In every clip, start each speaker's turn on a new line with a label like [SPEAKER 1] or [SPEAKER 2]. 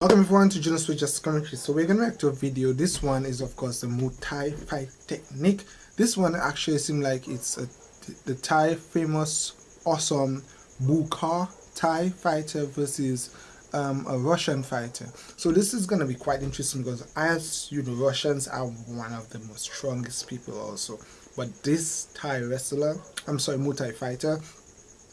[SPEAKER 1] Welcome everyone to Juno Switch Just Commentary. So we're gonna react to a video. This one is of course the Muay Thai fight technique. This one actually seems like it's a, the Thai famous awesome Bukar Thai fighter versus um, a Russian fighter. So this is gonna be quite interesting because as you know Russians are one of the most strongest people also. But this Thai wrestler, I'm sorry, Muay Thai fighter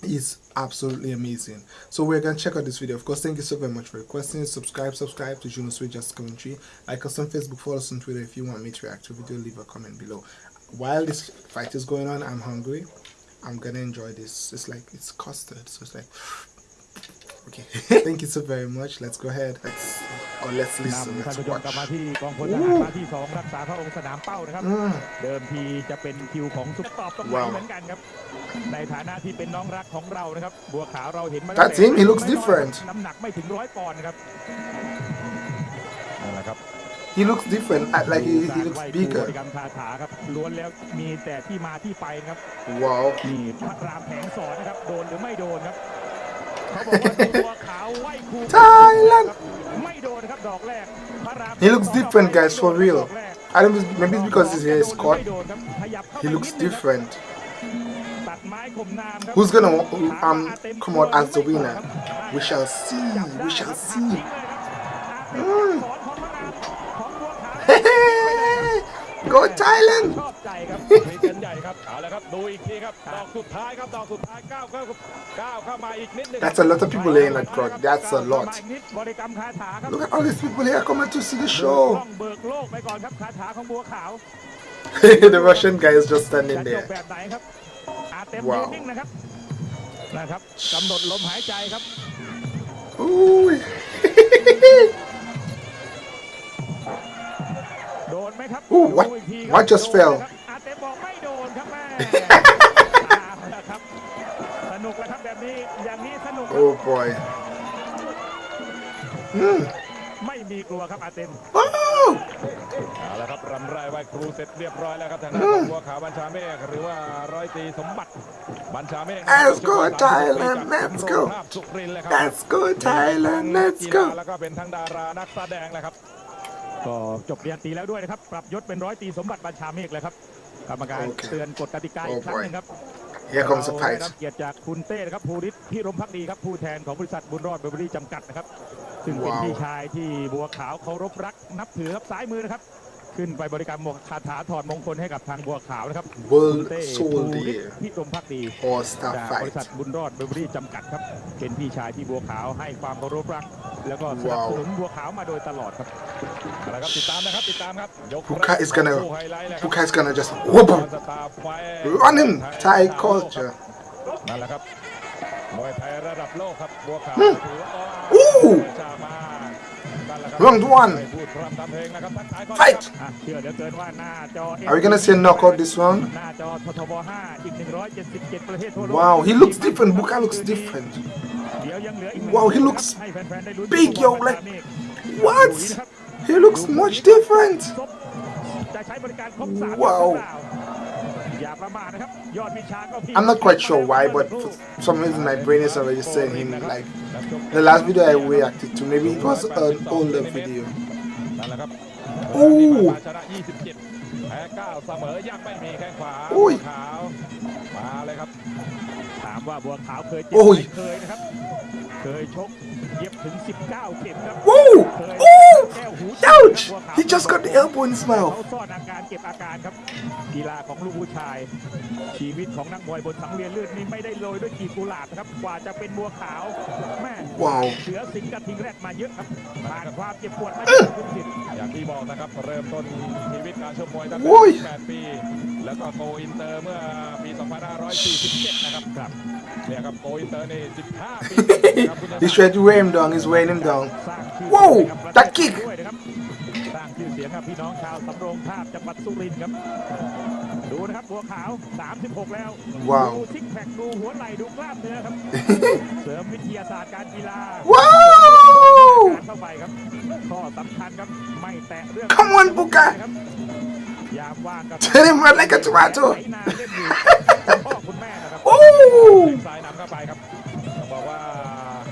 [SPEAKER 1] is absolutely amazing so we're gonna check out this video of course thank you so very much for requesting subscribe subscribe to Juno Switch Just Commentary like us on Facebook follow us on Twitter if you want me to react to a video leave a comment below while this fight is going on I'm hungry I'm gonna enjoy this it's like it's custard so it's like okay thank you so very much let's go ahead let's or let's listen
[SPEAKER 2] นำท่าน
[SPEAKER 1] let's
[SPEAKER 2] ผู้ชม
[SPEAKER 1] watch
[SPEAKER 2] กลับมาที่กองพลทหารมาที่สองรักษาพระองค์สนามเป้านะครับ
[SPEAKER 1] อืม
[SPEAKER 2] เดิมทีจะเป็นคิวของซุปตอบตรงไหน
[SPEAKER 1] ว้าว
[SPEAKER 2] เหมือนกันครับ ในฐานะที่เป็นน้องรักของเรานะครับ บัวขาวเราเห็นมา
[SPEAKER 1] That's him, he looks different
[SPEAKER 2] น้ำหนักไม่ถึงร้อยปอนด์ครับนั่นแหละครับ
[SPEAKER 1] he looks different uh, like he, he looks
[SPEAKER 2] ไหว้ครูบ
[SPEAKER 1] bigger
[SPEAKER 2] ริกรรมคาถาครับล้วนแล้วมีแต่ที่มาที่ไปนะครับ
[SPEAKER 1] wow
[SPEAKER 2] นี่พระรามแผงสอนนะครับ โดนหรือไม่โดนครับ เขาบอกว่าบัวขาวไหว้ครู
[SPEAKER 1] Thailand
[SPEAKER 2] ไม่โดนนะครับดอกแรกพระราม
[SPEAKER 1] He looks different, guys, for real.
[SPEAKER 2] ดอกแรก
[SPEAKER 1] I don't know maybe it's because his hair is cut
[SPEAKER 2] ไม่โดนครับขยับเข้า
[SPEAKER 1] he
[SPEAKER 2] ไป
[SPEAKER 1] looks
[SPEAKER 2] นิดนึงครับ
[SPEAKER 1] different Who's gonna um, um, come out as the winner? We shall see. We shall see.
[SPEAKER 2] Mm.
[SPEAKER 1] Go Thailand! That's a lot of people here in that crowd. That's a lot. Look at all these people here coming to see the show. the Russian guy is just standing there.
[SPEAKER 2] เต็ม
[SPEAKER 1] ว้าว
[SPEAKER 2] นิ่งๆนะครับนะครับกำหนดลมหายใจครับ
[SPEAKER 1] Ooh.
[SPEAKER 2] โดนไหมครับ
[SPEAKER 1] Ooh, what-
[SPEAKER 2] ดูอีกทีครับ
[SPEAKER 1] what just
[SPEAKER 2] โดน
[SPEAKER 1] fell?
[SPEAKER 2] ไหมครับอาเต็มบอกไม่โดนครับแม่เอาละครับสนุกแล้วครับแบบนี้อย่างนี้สนุกครับ
[SPEAKER 1] Oh boy. Hmm.
[SPEAKER 2] ไม่มีกลัวครับอาเต็ม
[SPEAKER 1] Oh!
[SPEAKER 3] เอาละครับรำไรไหว้ครูเสร็จเรียบร้อยแล้วครับทางด้านของบัวขาวบัญชาเมฆหรือว่าร้อยตรีสมบัติบัญชาเมฆ
[SPEAKER 1] Let's go Thailand, let's go
[SPEAKER 3] ภาพสุรินทร์เลยครับ
[SPEAKER 1] Let's go Thailand. Let's
[SPEAKER 3] กีฬา
[SPEAKER 1] go.
[SPEAKER 3] แล้วก็เป็นทั้งดารานักแสดงเลยครับ
[SPEAKER 2] ก็จบเรียนตรีแล้วด้วยนะครับ ปรับยศเป็นร้อยตรีสมบัติบัญชาเมฆแล้วครับกรรมการ
[SPEAKER 1] โอเค
[SPEAKER 2] เตือนกฎกติกาอีก
[SPEAKER 1] Oh
[SPEAKER 2] ครั้ง
[SPEAKER 1] boy
[SPEAKER 2] หนึงครับ
[SPEAKER 1] Here comes the
[SPEAKER 2] เราได้
[SPEAKER 1] fight.
[SPEAKER 2] รับเกียรติจากคุณเต้นะครับภูริศพิรมพักดีครับผู้แทนของบริษัทบุญรอดเบเวอรี่จำกัดนะครับ ซึ่งเป็น
[SPEAKER 1] ว้าว
[SPEAKER 2] พี่ชายที่บัวขาวเคารพรักนับถือครับซ้ายมือนะครับ ขึ้นไปบริการหมวกคาถาถอดมงคลให้กับทางบัวขาวนะครับคุณ
[SPEAKER 1] World
[SPEAKER 2] เต้ภูริศ
[SPEAKER 1] Soldier
[SPEAKER 2] พิรมพักดี
[SPEAKER 1] All Star
[SPEAKER 2] จากบริษัท
[SPEAKER 1] fight.
[SPEAKER 2] บุญรอดเบเวอรี่จำกัดครับ เป็นพี่ชายที่บัวขาวให้ความเคารพรัก แล้วก็สนับสนุนบัวขาวมาโดยตลอดครับ
[SPEAKER 3] เอาละครับติดตามนะครับติดตามครับยก
[SPEAKER 1] Puka is gonna-
[SPEAKER 3] คู่ไฮไลท์เลยครับ
[SPEAKER 1] Puka is gonna just whoop him.
[SPEAKER 3] สตาร์ไฟ
[SPEAKER 1] Run him. Thai culture.
[SPEAKER 3] นั่นแหละครับ มวยไทยระดับโลกครับบัวขาว
[SPEAKER 1] อืม
[SPEAKER 3] ถือว่า
[SPEAKER 1] อู้
[SPEAKER 3] ชามานั่นแหละครับ
[SPEAKER 1] Round one.
[SPEAKER 3] ไม่พูดพร่ำทำเพลงนะครับทักทายก่อน
[SPEAKER 1] Fight.
[SPEAKER 2] อ่ะเชื่อเหลือเกินว่าหน้าจอ
[SPEAKER 1] Are we gonna see a knockout this round?
[SPEAKER 2] หน้าจอททบ5อีก 177 ประเทศทั่วโลก
[SPEAKER 1] Wow, he looks different. Buka looks different.
[SPEAKER 2] เดี๋ยวยังเหลืออีก
[SPEAKER 1] Wow, he
[SPEAKER 2] หนึ่ง
[SPEAKER 1] looks
[SPEAKER 2] ให้แฟนๆได้ลุ้น
[SPEAKER 1] big, yo, like- What? He looks much different.
[SPEAKER 2] จะใช้บริการครบสาม
[SPEAKER 1] ว้าว
[SPEAKER 2] หรือเปล่าอ
[SPEAKER 1] I'm not quite sure why, but for some reason my brain is already saying him like the last video I reacted to. Maybe it was an older video.
[SPEAKER 3] นั่นแหละครับ
[SPEAKER 1] โอ้
[SPEAKER 3] ชนะ 27 แพ้ 9 เสมอ ยังไม่มีแข้งขวา
[SPEAKER 1] โอ้ย
[SPEAKER 3] ขาว มาเลยครับ
[SPEAKER 2] ถามว่าบัวขาวเคยเจ็บ
[SPEAKER 1] โอ้
[SPEAKER 2] ไหม
[SPEAKER 1] ย
[SPEAKER 2] เคยนะครับ เคยชกเย็บถึง19เข็มครับ
[SPEAKER 1] Woo!
[SPEAKER 2] เคย
[SPEAKER 1] Ooh!
[SPEAKER 2] แก้วหู
[SPEAKER 1] Ouch!
[SPEAKER 2] บัวขาว
[SPEAKER 1] He just got the elbow in his
[SPEAKER 2] เขา
[SPEAKER 1] mouth.
[SPEAKER 2] ซ่อนอาการเก็บอาการครับ กีฬาของลูกผู้ชาย ชีวิตของนักมวยบนสังเวียนเลือดนี่ไม่ได้โรยด้วยกีบกุหลาบนะครับ กว่าจะเป็นบัวขาวแม่
[SPEAKER 1] ว้าว
[SPEAKER 2] เสือสิงห์กระทิงแรกมาเยอะครับผ่านความเจ็บปวดมาเยอะคุณสิทธิ์
[SPEAKER 3] อย่างที่บอกนะครับ เริ่มต้นชีวิตการชกมวยตั้ง
[SPEAKER 1] โอ้ย
[SPEAKER 3] แต่8ปี แล้วก็โกอินเตอร์เมื่อปี 2547 นะครับครับเนี่ยครับโกอินเตอร์นี่15 ปีนะครับคุณ
[SPEAKER 1] He's trying to weigh him down. He's weighing him down.
[SPEAKER 2] สร้างชื่อ
[SPEAKER 1] ว้าว
[SPEAKER 2] เสียงให้กับ
[SPEAKER 1] that kick
[SPEAKER 2] ด้วยนะครับสร้างชื่อเสียงกับพี่น้องชาวสำโรงทาบจังหวัดสุรินทร์ครับ ดูนะครับบัวขาว 36 แล้ว
[SPEAKER 1] ว้าว
[SPEAKER 2] ดูซิกแพคดูหัวไหล่ดูกล้ามเนื้อครับ เสริมวิทยาศาสตร์การกีฬา
[SPEAKER 1] Wow!
[SPEAKER 2] การเข้าไปครับ ข้อสำคัญครับ ไม่แตะเรื่อง
[SPEAKER 1] Come on, Buka
[SPEAKER 2] ครับยามว่างกับ
[SPEAKER 1] Hit him right like a tomato.
[SPEAKER 2] ไถนาเล่นอยู่คุณพ่อคุณแม่นะครับ
[SPEAKER 1] Ooh!
[SPEAKER 3] ซ้ายนำเข้าไปครับต้องบอกว่า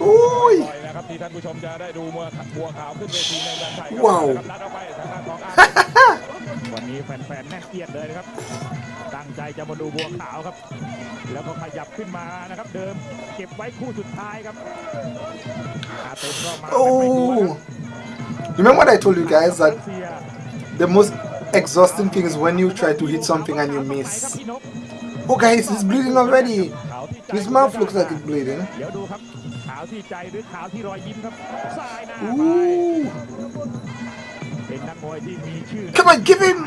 [SPEAKER 1] Ooh!
[SPEAKER 3] ต่อยนะครับครับที่ท่านผู้ชมจะได้ดูบัวบัวขาวขึ้นเวทีในเมืองไทยครับ
[SPEAKER 1] ว้าว
[SPEAKER 3] นะครับนัดเอาไปทางด้านของอา
[SPEAKER 2] วันนี้แฟนๆแน่นเอียดเลยนะครับตั้งใจจะมาดูบัวขาวครับ แล้วก็ขยับขึ้นมานะครับ เดิมเก็บไว้คู่สุดท้ายครับอาเต็มก็มาแบบไม่กลัวครับ
[SPEAKER 1] Oh, remember what I told you guys that
[SPEAKER 2] เสีย
[SPEAKER 1] the most exhausting thing is when you try to hit something and you miss. Oh guys, he's bleeding already! His mouth looks like it's bleeding. Ooh. Come on, give him!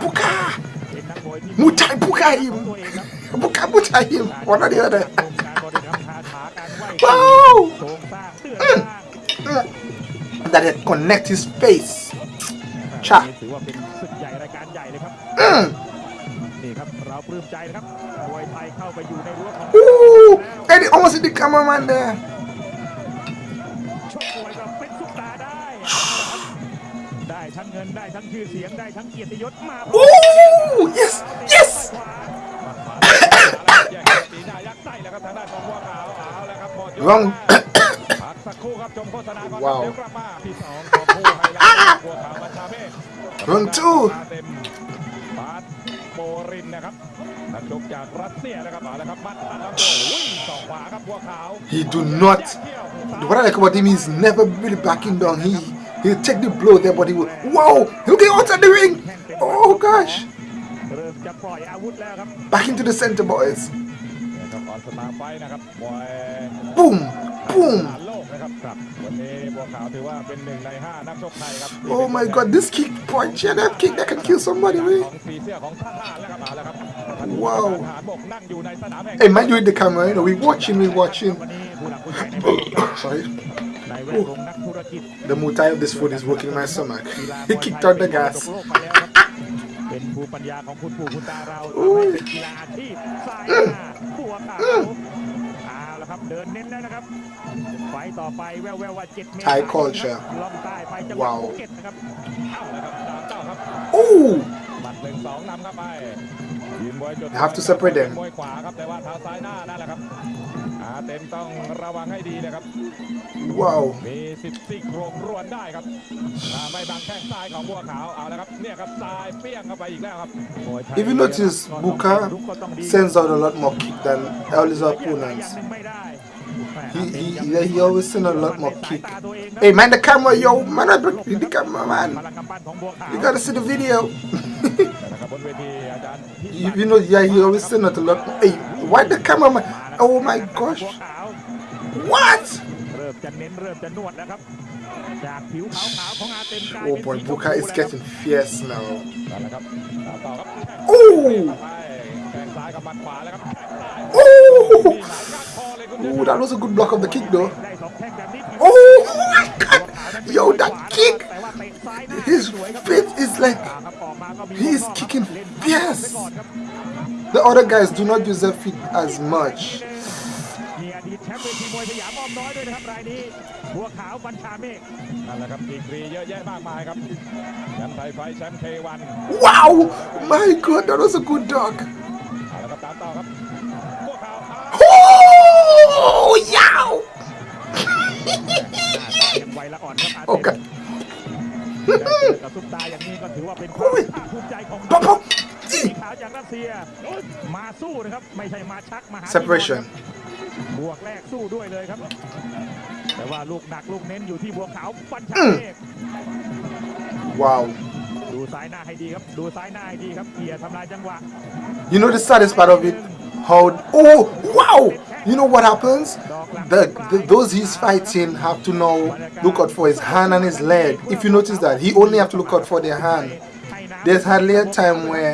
[SPEAKER 1] Buka!
[SPEAKER 2] Mutai Puka him!
[SPEAKER 1] Buka Mutai him! One or the other. wow!
[SPEAKER 2] Mm. mm.
[SPEAKER 1] That it connect his face. Cha.
[SPEAKER 2] นี่ครับเราปลื้มใจนะครับมวยไทยเข้าไปอยู่ในรั้วของ
[SPEAKER 1] Ooh, and he almost hit the cameraman there.
[SPEAKER 2] ชกมวยก็เป็นซุปตาร์ได้เอาละครับได้ทั้งเงินได้ทั้งชื่อเสียงได้ทั้งเกียรติยศมา
[SPEAKER 1] Ooh, yes, yes.
[SPEAKER 3] แยกกันตีหน้ายักษ์ไส้แล้วครับทางด้านของบัวขาวเอาแล้วครับหมดยก
[SPEAKER 1] Wrong.
[SPEAKER 3] พักสักครู่ครับชมโฆษณาก่อน
[SPEAKER 1] ว้าว
[SPEAKER 3] เดี๋ยวกลับมาที่สองของผู้ไฮไลท์บัวขาวบัญชาเมฆ
[SPEAKER 1] Round two
[SPEAKER 3] มาเต็มบาส โบรินนะครับนักชกจากรัสเซียนะครับเอาแล้วครับมัดอันดับโอ้ยสองขวาครับบัวขาว
[SPEAKER 1] He do not. What I like about him is never really backing down. He he'll take the blow there, but he will. Wow, he'll get outside the ring. Oh gosh,
[SPEAKER 2] เริ่มจะปล่อยอาวุธแล้วครับ
[SPEAKER 1] back into the center, boys.
[SPEAKER 3] นะครับออนสตาร์ไฟท์นะครับมวย
[SPEAKER 1] Boom, boom.
[SPEAKER 3] ฐานโลกนะครับครับวันนี้บัวขาวถือว่าเป็นหนึ่งในห้านักชกไทยครับ
[SPEAKER 1] Oh my God, this kick, boy, yeah, that kick that can kill somebody,
[SPEAKER 3] ข
[SPEAKER 1] man.
[SPEAKER 3] องสีเสื้อของทหารแล้วครับเอาแล้วครับ
[SPEAKER 1] ว้าว
[SPEAKER 3] ทหารบกนั่งอยู่ในสนามแห่ง
[SPEAKER 1] Hey, man, you in the camera, you know, we watching, we watching.
[SPEAKER 2] วันนี้ผู้หลักผู้ใหญ่ในแวดวงครับ
[SPEAKER 1] Sorry,
[SPEAKER 2] ในแวดวงนักธุรกิจ
[SPEAKER 1] the mutai of this food is working in my stomach.
[SPEAKER 2] กีฬา
[SPEAKER 1] He
[SPEAKER 2] มวย
[SPEAKER 1] kicked
[SPEAKER 2] ไท
[SPEAKER 1] out
[SPEAKER 2] ย
[SPEAKER 1] the
[SPEAKER 2] เป็นมรด
[SPEAKER 1] gas.
[SPEAKER 2] กโลกไปแล้วครับเป็นภูมิปัญญาของคุณปู่คุณตาเราทำให้เป็นกีฬาอาชีพสายหน้าบัวขาว เอาละครับเดินเน้นแล้วนะครับ ไฟต์ต่อไปแววๆว่าเจ็ดเมษายน
[SPEAKER 1] Thai culture
[SPEAKER 2] ล่องใต้ไปจังหวัด
[SPEAKER 1] ว้าว
[SPEAKER 2] ภูเก็ตนะครับ
[SPEAKER 3] เอาแล้วครับสามเจ้าครับ
[SPEAKER 1] Ooh,
[SPEAKER 3] บัตรหนึ่งสองนำครับไปยืนมวยจุด
[SPEAKER 1] You have to separate them
[SPEAKER 3] มวยขวาครับแต่ว่าเท้าซ้ายหน้านั่นแหละครับ อาเต็มต้องระวังให้ดีนะครับ
[SPEAKER 1] wow.
[SPEAKER 3] มีสิทธิ์ซี่โครงรวนได้ครับอ่าไม่บังแข้งซ้ายของบัวขาวเอาแล้วครับเนี่ยครับซ้ายเปี้ยงเข้าไปอีกแล้วครับ
[SPEAKER 2] มวยไทย
[SPEAKER 1] If you notice, Buka sends out a lot more kick than all his
[SPEAKER 2] อย่าง
[SPEAKER 1] opponents.
[SPEAKER 2] หนึ่งไม่ได้
[SPEAKER 1] He, he, yeah, he always send a lot more kick. Hey, man, the camera, yo, man, I break the camera,
[SPEAKER 2] พ
[SPEAKER 1] man.
[SPEAKER 2] ลังกำปั้นของบัวขาว
[SPEAKER 1] You gotta see the video.
[SPEAKER 3] นะครับบนเวทีอาจารย์พิ
[SPEAKER 1] you,
[SPEAKER 3] ศักดิ์
[SPEAKER 1] you know, yeah, he always send out a lot. Hey, why the cameraman? Oh my gosh.
[SPEAKER 2] บัวขาว
[SPEAKER 1] What?
[SPEAKER 2] เริ่มจะเน้นเริ่มจะนวดแล้วครับ จากผิวขาวๆของอาเต็มกลาย
[SPEAKER 1] Oh
[SPEAKER 2] เป็น
[SPEAKER 1] boy,
[SPEAKER 2] สีชม
[SPEAKER 1] Buka
[SPEAKER 2] พู
[SPEAKER 1] is
[SPEAKER 2] แล้วครับ
[SPEAKER 1] getting fierce now.
[SPEAKER 3] นั่นแหละครับตามต่อครับ
[SPEAKER 1] Ooh!
[SPEAKER 3] ไปแข้งซ้ายกับหมัดขวาแล้วครับแข้งซ้าย
[SPEAKER 1] Ooh!
[SPEAKER 3] มีหลายก้านคอเลยคุณ
[SPEAKER 1] Ooh, that was a good block of the kick, though.
[SPEAKER 2] ได้สองแข้งแบบนี้
[SPEAKER 1] Oh my god! Yo, that kick!
[SPEAKER 2] แต่ว่าเตะซ้ายหน้า
[SPEAKER 1] His
[SPEAKER 2] สวยครับ
[SPEAKER 1] feet is like
[SPEAKER 2] อ่าครับออกมาก็มี
[SPEAKER 1] he is
[SPEAKER 2] ข้อครับ
[SPEAKER 1] kicking
[SPEAKER 2] เล่น
[SPEAKER 1] fierce
[SPEAKER 2] ไปก่อนครับ
[SPEAKER 1] The other guys do not use their feet as much.
[SPEAKER 2] มีอดีตแชมป์เวทีมวยสยามอ้อมน้อยด้วยนะครับรายนี้บัวขาวบัญชาเมฆ
[SPEAKER 3] นั่นแหละครับดีกรีเยอะแยะมากมายครับแชมป์ไทยไฟท์แชมป์เควัน
[SPEAKER 1] Wow! My god, that was a good dog.
[SPEAKER 3] เอาละครับตามต่อครับพวกเขาอ้าว
[SPEAKER 1] Oh, yow!
[SPEAKER 2] ยังไวละอ่อนครับอาเต็ม
[SPEAKER 1] Okay.
[SPEAKER 2] ได้เจอกับซุปตาอย่างนี้ก็ถือว่าเป็นความภาคภูมิใจของ จากรัสเซีย มาสู้นะครับ ไม่ใช่มาชักมาหา
[SPEAKER 1] Separation.
[SPEAKER 2] บวกแรกสู้ด้วยเลยครับ แต่ว่าลูกหนักลูกเน้นอยู่ที่บัวขาวบัญชาเมฆ
[SPEAKER 1] Wow.
[SPEAKER 2] ดูซ้ายหน้าให้ดีครับ ดูซ้ายหน้าให้ดีครับเกียร์ทำลายจังหวะ
[SPEAKER 1] You know the saddest part of it? How? Oh, wow! You know what happens? The, the those he's fighting have to now look out for his hand and his leg. If you notice that, he only have to look out for their hand. There's hardly a time where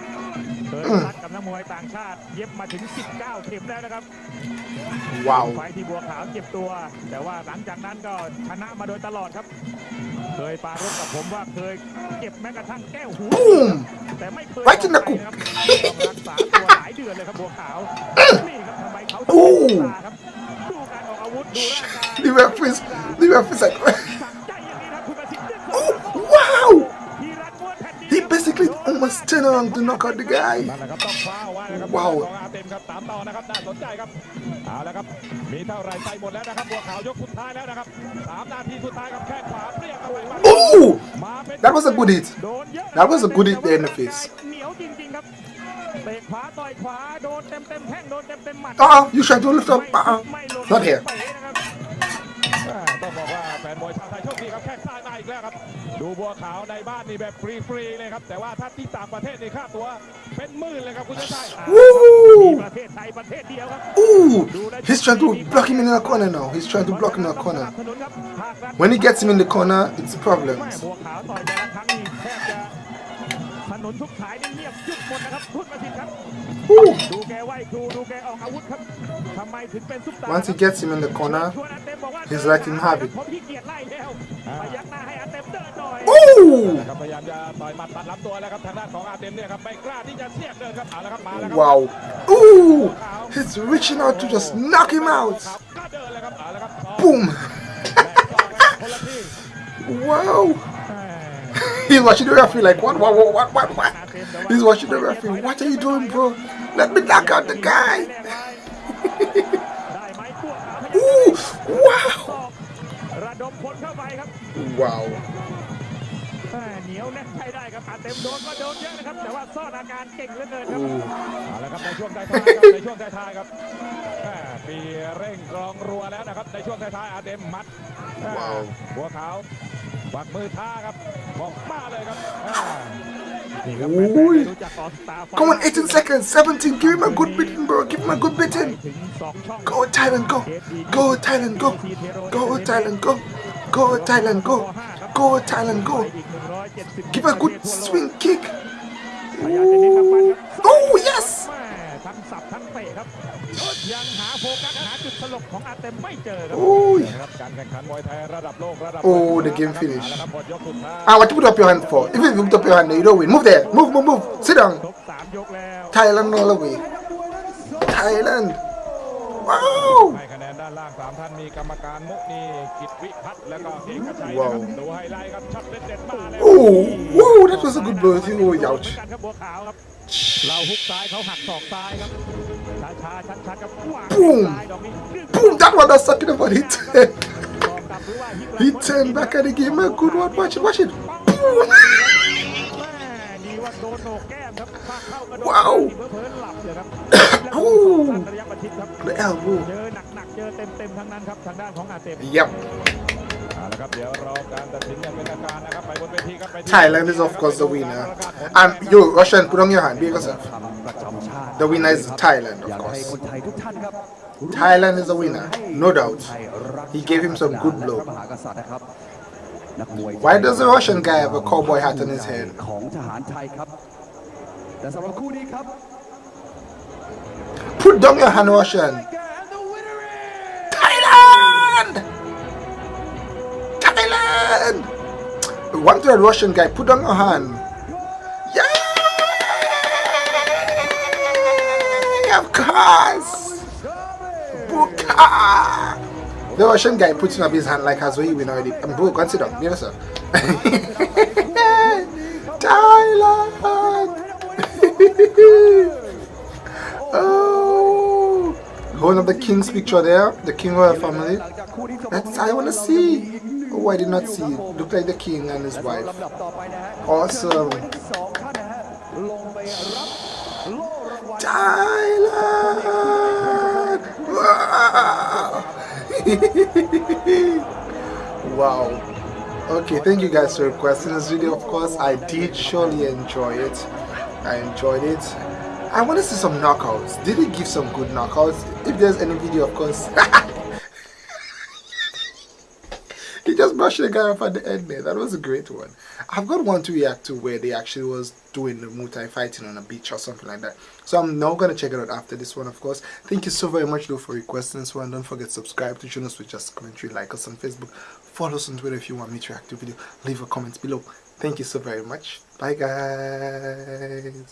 [SPEAKER 2] เรื่องหมัดมวยเคยรัดกับนักมวยต่างชาติ เย็บมาถึง 19 เข็มแล้วนะครับ
[SPEAKER 1] Wow.
[SPEAKER 2] ไฟที่บัวขาวเจ็บตัว แต่ว่าหลังจากนั้นก็ชนะมาโดยตลอดครับ เคยปรารบกับผมว่าเคยเก็บแม้กระทั่งแก้วหู
[SPEAKER 1] Boom!
[SPEAKER 2] แต่ไม่เคย
[SPEAKER 1] Right in the
[SPEAKER 2] ออกไปนะครับต้องรักษาตัวหลายเดือนเลยครับบัวขาวนี่ครับทำไมเขาถึง
[SPEAKER 1] โอ้
[SPEAKER 2] เป็นซุปตาร์ครับดูการออกอาวุธดูร่างกาย
[SPEAKER 1] The referees, the referees like,
[SPEAKER 2] สั่งใจ
[SPEAKER 1] almost turned around to knock out the guy.
[SPEAKER 3] นั่นแหละครับต้องคว้าเอาไว้นะครับ
[SPEAKER 1] ว้าว
[SPEAKER 3] ของอาเต็มครับตามต่อนะครับน่าสนใจครับเอาละครับมีเท่าไหรใส่หมดแล้วนะครับบัวขาวยกสุดท้ายแล้วนะครับสามนาทีสุดท้ายครับแข้งขวาเปรี้ยงเข้าไปมา
[SPEAKER 1] Oh!
[SPEAKER 3] มาเป็น
[SPEAKER 1] That was a good hit.
[SPEAKER 2] โดนเยอะ
[SPEAKER 1] That was a good hit there in the face
[SPEAKER 2] เหนียวจริงๆครับเตะขวาต่อยขวาโดนเต็มเต็มๆแข้งโดนเต็มเต็มๆหมัด
[SPEAKER 1] Uh-uh, you trying to lift up?
[SPEAKER 2] ไม่
[SPEAKER 1] Uh-uh.
[SPEAKER 2] ไม่ลง
[SPEAKER 1] Not here.
[SPEAKER 2] เตะนะครับ
[SPEAKER 3] อ่าต้องบอกว่าแฟนมวยชาว ไทยโชคดีครับแข้งซ้ายมาอีกแล้วครับ ดูบัวขาวในบ้านนี่แบบฟรีๆเลยครับ แต่ว่าถ้าที่ต่างประเทศนี่ค่าตัวเป็นหมื่นเลยครับคุณชาติชาย
[SPEAKER 1] Woo!
[SPEAKER 2] ประเทศไทยประเทศเดียวครับ
[SPEAKER 1] Ooh! He's trying to block him in the corner now. He's trying to block him in the corner. When he gets him in the corner, it's
[SPEAKER 2] แม่
[SPEAKER 1] problems.
[SPEAKER 2] นี่แทบจะถนนทุกสายนี่เงียบหยุดหมดนะครับพูดมาสิครับ
[SPEAKER 1] Ooh!
[SPEAKER 2] ดูแกไหวครูดูแกออกอาวุธครับทำไมถึงเป็นซุปตาร์
[SPEAKER 1] Once he gets him in the corner,
[SPEAKER 2] ชวนอาเต็มบอกว่า
[SPEAKER 1] he's letting him have it.
[SPEAKER 2] ผมขี้เกียจไล่แล้วพยักหน้าให้อาเต็มเดินหน่อย
[SPEAKER 1] Ooh!
[SPEAKER 3] ครับพยายามจะต่อยหมัดตัดลำตัวแล้วครับทางด้านของอาเต็มเนี่ยครับไม่กล้าที่จะเสียบเดินครับเอาละครับมาแล้วครั
[SPEAKER 1] Wow. Ooh! He's reaching out to just knock him out.
[SPEAKER 3] ก็เดินเลยครับเอาละครับ
[SPEAKER 1] Boom!
[SPEAKER 3] คนละที่
[SPEAKER 1] Wow! He's watching the referee like, what, what, what, what, what, what? He's watching the referee. What are you doing, bro? Let me knock out the guy.
[SPEAKER 2] ได้ไหมพวกขาวพยัก
[SPEAKER 1] Ooh! Wow!
[SPEAKER 2] ศอกระดมพลเข้าไปครับ
[SPEAKER 1] Wow.
[SPEAKER 2] แม่เหนียวแน่นใช้ได้ครับอาเต็มโดนก็โดนเยอะนะครับแต่ว่าซ่อนอาการเก่งเหลือเกินครับ
[SPEAKER 1] Ooh.
[SPEAKER 3] เอาละครับในช่วงท้ายๆครับในช่วงท้ายๆครับแม่ปีเร่งกรองรัวแล้วนะครับในช่วงท้ายๆอาเต็มมัดแม่
[SPEAKER 1] ว้าว
[SPEAKER 3] หั วขาวปักมือท่าครับบอกมาเลยครับอ่า
[SPEAKER 2] นี่ครับ
[SPEAKER 1] โอ้ย
[SPEAKER 2] แฟนๆไม่รู้จักออสตาร์ไฟ
[SPEAKER 1] Come on, 18 seconds, 17. Give him a good beating, bro. Give him a good beating.
[SPEAKER 2] ถึงสองช่อง
[SPEAKER 1] Go Thailand, go. Go Thailand, go. Go Thailand, go. Go Thailand, go. Go Thailand, go.
[SPEAKER 2] อีก170
[SPEAKER 1] Give a good swing kick.
[SPEAKER 2] พยายามจะเน้นกำปั้นครับ
[SPEAKER 1] Oh, yes.
[SPEAKER 2] แม่ทั้งสับทั้งเตะครับ ยังหาโฟกัสหาจุดสลบของอาเต็มไม่เจอครับ
[SPEAKER 1] Oh,
[SPEAKER 3] นะครับการแข่งขันมวยไทยระดับโลกระดับ
[SPEAKER 1] Oh, the game finished.
[SPEAKER 3] เอาละครับหมดยกสุดท้าย
[SPEAKER 1] Ah, what you put up your hand for? If you put up your hand, you don't win. Move there. Move, move, move. Sit down.
[SPEAKER 2] ครบสามยกแล้ว
[SPEAKER 1] Thailand all the way. Thailand. Wow.
[SPEAKER 3] ให้คะแนนด้านล่างสามท่านมีกรรมการมุนีกิตวิพัฒน์แล้วก็เอกชัย
[SPEAKER 1] ว้าว
[SPEAKER 3] นะครับดูไฮไลท์ครับช็อตเด็ดๆมาแล้ว
[SPEAKER 1] Oh, whoa, that was a good blow. Oh,
[SPEAKER 2] เหมือน
[SPEAKER 1] ouch.
[SPEAKER 2] กันครับบัวขาวครับ เราฮุกซ้ายเขาหักศอกซ้ายครับ Boom!
[SPEAKER 1] Boom! That one that's talking about. it. he turned back at the game. Man, good one. Watch it. Watch it.
[SPEAKER 2] Boom! wow! oh!
[SPEAKER 1] The elbow. Yep. Thailand is of course the winner. And yo, Russian, put on your hand, be yourself. The winner is Thailand, of course. Thailand is the winner, no doubt. He gave him some good blow. Why does the Russian guy have a cowboy hat on his head? Put down your hand, Russian. Thailand! Thailand! One to that Russian guy, put down your hand. have cars! Buka! The Russian guy putting up his hand like as we win already. I'm bro, consider. You know, sir. Thailand! oh! One of the king's picture there, the king royal family. That's I wanna see. Oh, I did not see. Look like the king and his wife. Awesome. Thailand! wow. Okay, thank you guys for requesting this video. Of course, I did surely enjoy it. I enjoyed it. I want to see some knockouts. Did he give some good knockouts? If there's any video, of course. he just brushed the guy off at the end there. That was a great one. I've got one to react to where they actually was doing the Muay Thai fighting on a beach or something like that. So I'm now gonna check it out after this one, of course. Thank you so very much though for requesting this one. Don't forget to subscribe to join us with just commentary, like us on Facebook, follow us on Twitter if you want me to react to video. Leave a comment below. Thank you so very much. Bye guys.